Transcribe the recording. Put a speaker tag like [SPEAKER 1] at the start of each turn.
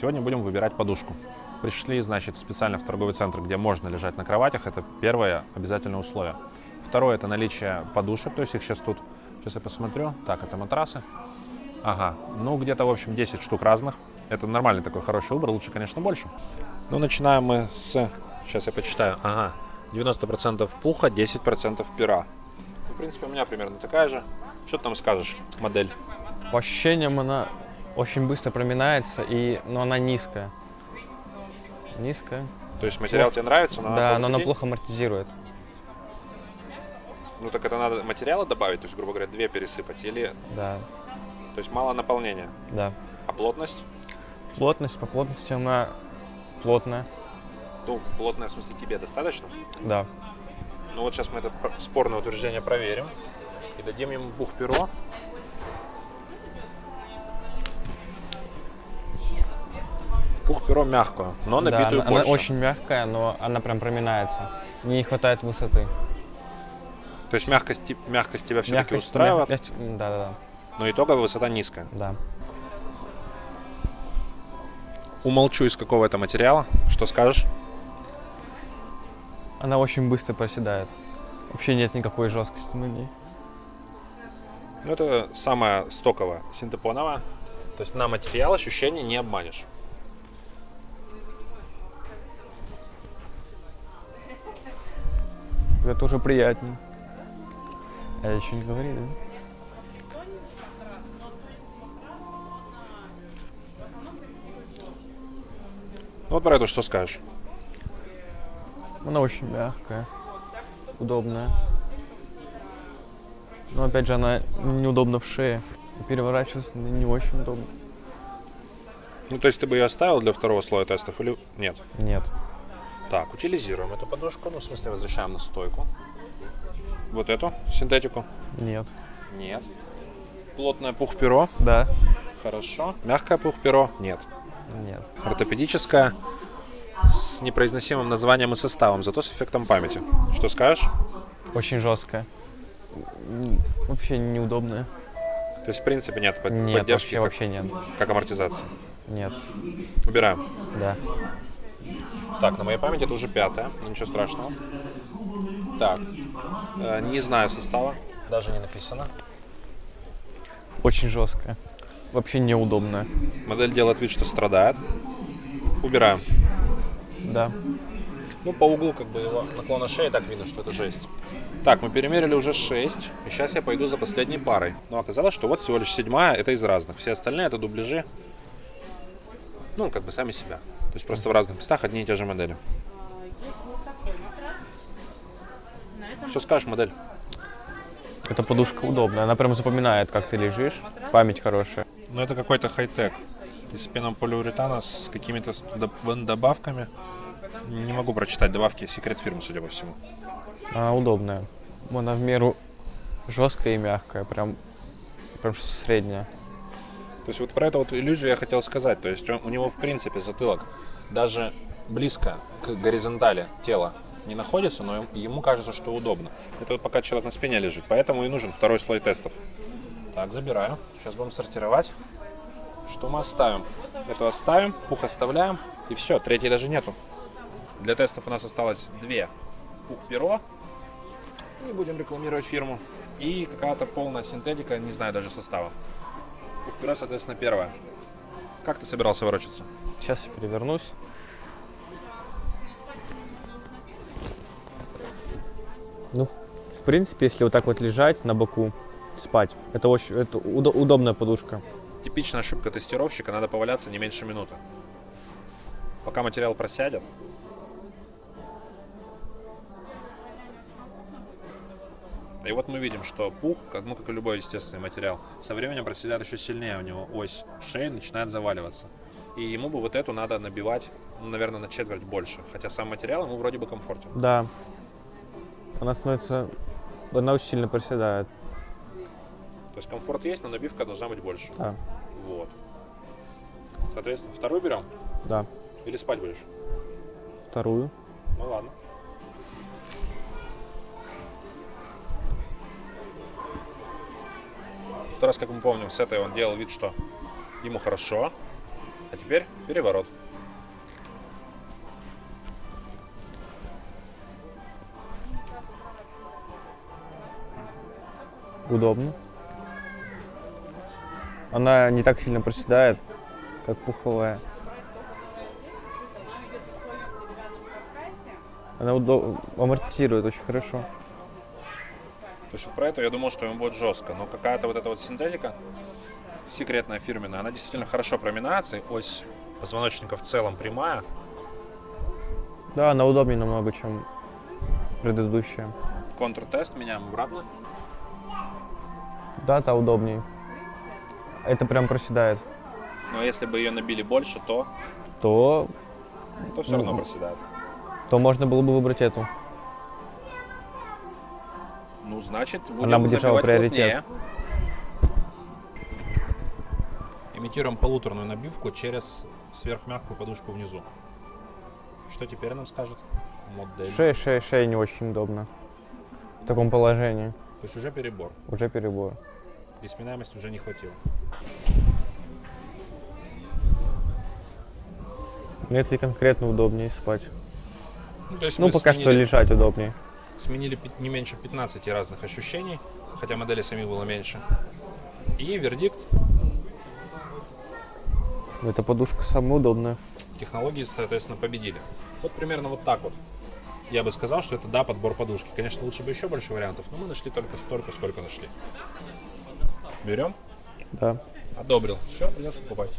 [SPEAKER 1] Сегодня будем выбирать подушку. Пришли, значит, специально в торговый центр, где можно лежать на кроватях. Это первое обязательное условие. Второе – это наличие подушек, то есть их сейчас тут, сейчас я посмотрю. Так, это матрасы. Ага, ну где-то, в общем, 10 штук разных. Это нормальный такой хороший выбор, лучше, конечно, больше. Ну, начинаем мы с, сейчас я почитаю, ага, 90% пуха, 10% пера. Ну, в принципе, у меня примерно такая же. Что ты там скажешь, модель?
[SPEAKER 2] По ощущениям она очень быстро проминается, и, но она низкая. Низкая.
[SPEAKER 1] То есть материал тебе нравится, но
[SPEAKER 2] да,
[SPEAKER 1] она
[SPEAKER 2] но она
[SPEAKER 1] плохо
[SPEAKER 2] плохо амортизирует.
[SPEAKER 1] Ну так это надо материала добавить, то есть, грубо говоря, две пересыпать, или...
[SPEAKER 2] Да,
[SPEAKER 1] То есть мало наполнения.
[SPEAKER 2] да.
[SPEAKER 1] А плотность?
[SPEAKER 2] Плотность, по плотности она плотная.
[SPEAKER 1] Ну, плотная, в смысле, тебе достаточно?
[SPEAKER 2] Да.
[SPEAKER 1] Ну вот сейчас мы это спорное утверждение проверим. И дадим ему бух-перо. Бух-перо мягкую, но
[SPEAKER 2] да,
[SPEAKER 1] набитую
[SPEAKER 2] она,
[SPEAKER 1] больше.
[SPEAKER 2] она очень мягкая, но она прям проминается. Не хватает высоты.
[SPEAKER 1] То есть мягкость, мягкость тебя все-таки устраивает,
[SPEAKER 2] мягкость- да, да,
[SPEAKER 1] но итоговая высота низкая.
[SPEAKER 2] да, да.
[SPEAKER 1] Умолчу, из какого это материала. Что скажешь?
[SPEAKER 2] Она очень быстро проседает. Вообще нет никакой жесткости на ней.
[SPEAKER 1] Ну, это самая стоковая синтепоновая. То есть на материал ощущений не обманешь.
[SPEAKER 2] Это уже приятнее. А еще не говори, да?
[SPEAKER 1] Ну, вот про это что скажешь?
[SPEAKER 2] Она очень мягкая, удобная. Но опять же, она неудобна в шее. Переворачиваться не не очень удобно.
[SPEAKER 1] Ну, то есть ты бы ее оставил для второго слоя тестов или нет?
[SPEAKER 2] Нет.
[SPEAKER 1] Так, утилизируем эту подушку, ну, в смысле, возвращаем на стойку. Вот эту синтетику?
[SPEAKER 2] Нет.
[SPEAKER 1] Нет. Плотное пух-перо?
[SPEAKER 2] Да.
[SPEAKER 1] Хорошо. Мягкое пух-перо? Нет.
[SPEAKER 2] Нет.
[SPEAKER 1] Ортопедическое с непроизносимым названием и составом, зато с эффектом памяти. Что скажешь?
[SPEAKER 2] Очень жесткая. М, Вообще неудобная.
[SPEAKER 1] То есть, в принципе, нет под-
[SPEAKER 2] Нет,
[SPEAKER 1] поддержки,
[SPEAKER 2] вообще,
[SPEAKER 1] как,
[SPEAKER 2] вообще нет.
[SPEAKER 1] как амортизация.
[SPEAKER 2] Нет.
[SPEAKER 1] Убираем.
[SPEAKER 2] Да.
[SPEAKER 1] Так, на моей памяти это уже пятая, но ничего страшного. Так, э, не знаю состава, даже не написано.
[SPEAKER 2] Очень жесткая. Вообще неудобная.
[SPEAKER 1] Модель делает вид, что страдает. Убираем.
[SPEAKER 2] Да.
[SPEAKER 1] Ну, по углу как бы его наклона шеи так видно, что это жесть. Так, мы перемерили уже 6, и сейчас я пойду за последней парой. Но оказалось, что вот всего лишь седьмая, это из разных. Все остальные это дубляжи. Ну, как бы сами себя. То есть просто в разных местах одни и те же модели. Что скажешь, модель?
[SPEAKER 2] Эта подушка удобная. Она прям запоминает, как ты лежишь. Память хорошая.
[SPEAKER 1] Ну, это какой-то хай-тек. Из пенополиуретана с какими-то с доб- добавками. Не могу прочитать добавки. Секрет фирмы, судя по всему.
[SPEAKER 2] Она удобная. Она в меру жесткая и мягкая. Прям, прям средняя.
[SPEAKER 1] То есть вот про эту вот иллюзию я хотел сказать. То есть у него в принципе затылок даже близко к горизонтали тела не находится, но ему кажется, что удобно. Это вот пока человек на спине лежит, поэтому и нужен второй слой тестов. Так, забираю. Сейчас будем сортировать. Что мы оставим? Эту оставим, пух оставляем, и все, третьей даже нету. Для тестов у нас осталось две. Пух-перо, не будем рекламировать фирму, и какая-то полная синтетика, не знаю даже состава. Пух-перо, соответственно, первое. Как ты собирался ворочаться?
[SPEAKER 2] Сейчас я перевернусь. Ну, в в принципе, если вот так вот лежать на боку, спать, это очень это удо- удобная подушка.
[SPEAKER 1] Типичная ошибка тестировщика, надо поваляться не меньше минуты. Пока материал просядет. И вот мы видим, что пух, как, ну, как и любой естественный материал, со временем проседает еще сильнее у него ось шеи, начинает заваливаться. И ему бы вот эту надо набивать, ну, наверное, на четверть больше. Хотя сам материал ему вроде бы комфортен.
[SPEAKER 2] Да. Она становится... Она очень сильно проседает.
[SPEAKER 1] То есть комфорт есть, но набивка должна быть больше.
[SPEAKER 2] Да.
[SPEAKER 1] Вот. Соответственно, вторую берем
[SPEAKER 2] Да.
[SPEAKER 1] или спать будешь?
[SPEAKER 2] Вторую.
[SPEAKER 1] Ну ладно. Тот раз, как мы помним, с этой он делал вид, что ему хорошо. А теперь переворот.
[SPEAKER 2] Удобно. Она не так сильно проседает, как пуховая. Она амортизирует очень хорошо.
[SPEAKER 1] То есть про это я думал, что ему будет жестко, но какая-то вот эта вот синтетика, секретная фирменная, она действительно хорошо проминается, и ось позвоночника в целом прямая.
[SPEAKER 2] Да, она удобнее намного, чем предыдущая.
[SPEAKER 1] Контртест меняем обратно.
[SPEAKER 2] Да, та удобнее. Это прям проседает.
[SPEAKER 1] Но если бы ее набили больше, то,
[SPEAKER 2] То,
[SPEAKER 1] то все равно
[SPEAKER 2] Ну,
[SPEAKER 1] проседает.
[SPEAKER 2] то можно было бы выбрать эту.
[SPEAKER 1] Ну, значит, будем
[SPEAKER 2] Она бы держала
[SPEAKER 1] набивать
[SPEAKER 2] приоритет.
[SPEAKER 1] плотнее. Имитируем полуторную набивку через сверхмягкую подушку внизу. Что теперь нам скажет модель?
[SPEAKER 2] Шея, шея, шея не очень удобно. В таком положении.
[SPEAKER 1] То есть уже перебор.
[SPEAKER 2] Уже перебор.
[SPEAKER 1] И сминаемости уже не хватило.
[SPEAKER 2] Это конкретно удобнее спать.
[SPEAKER 1] Ну, то есть
[SPEAKER 2] Ну, пока что лежать удобнее.
[SPEAKER 1] Сменили не меньше 15 разных ощущений, хотя моделей самих было меньше. И вердикт
[SPEAKER 2] Эта подушка самая удобная.
[SPEAKER 1] технологии, соответственно, победили. Вот примерно вот так вот. Я бы сказал, что это да, подбор подушки. Конечно, лучше бы еще больше вариантов, но мы нашли только столько, сколько нашли. Берем?
[SPEAKER 2] Да.
[SPEAKER 1] Одобрил. Все, придется покупать.